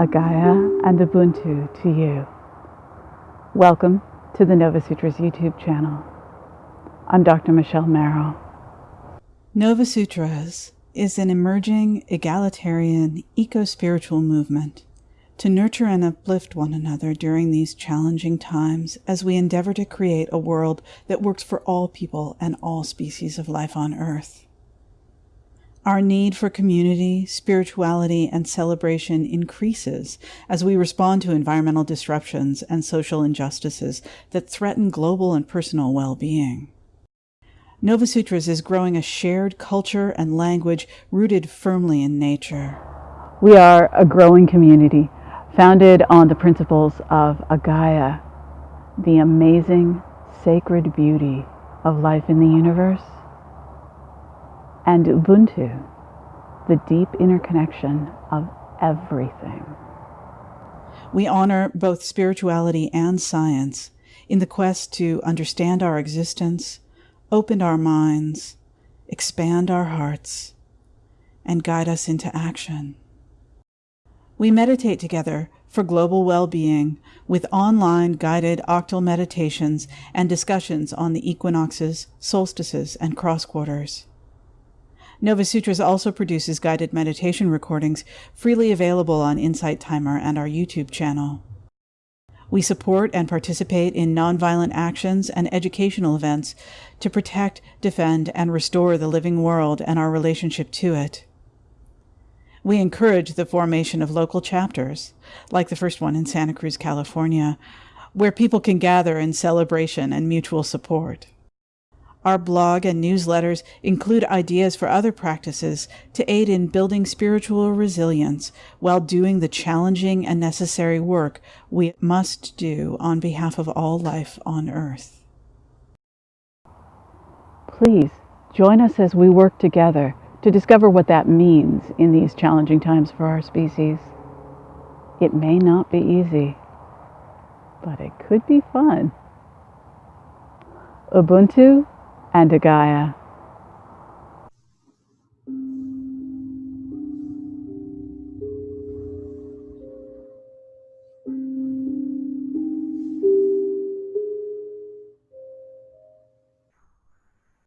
Agaya and Ubuntu to you. Welcome to the Nova Sutras YouTube channel. I'm Dr. Michelle Merrill. Nova Sutras is an emerging egalitarian eco spiritual movement to nurture and uplift one another during these challenging times as we endeavor to create a world that works for all people and all species of life on Earth. Our need for community, spirituality, and celebration increases as we respond to environmental disruptions and social injustices that threaten global and personal well being. Nova Sutras is growing a shared culture and language rooted firmly in nature. We are a growing community founded on the principles of Agaya, the amazing sacred beauty of life in the universe, and Ubuntu, the deep interconnection of everything. We honor both spirituality and science in the quest to understand our existence, open our minds, expand our hearts, and guide us into action. We meditate together for global well-being with online guided octal meditations and discussions on the equinoxes, solstices, and cross quarters. Nova Sutras also produces guided meditation recordings freely available on Insight Timer and our YouTube channel. We support and participate in nonviolent actions and educational events to protect, defend, and restore the living world and our relationship to it. We encourage the formation of local chapters, like the first one in Santa Cruz, California, where people can gather in celebration and mutual support. Our blog and newsletters include ideas for other practices to aid in building spiritual resilience while doing the challenging and necessary work we must do on behalf of all life on earth. Please join us as we work together to discover what that means in these challenging times for our species. It may not be easy, but it could be fun. Ubuntu and Agaya.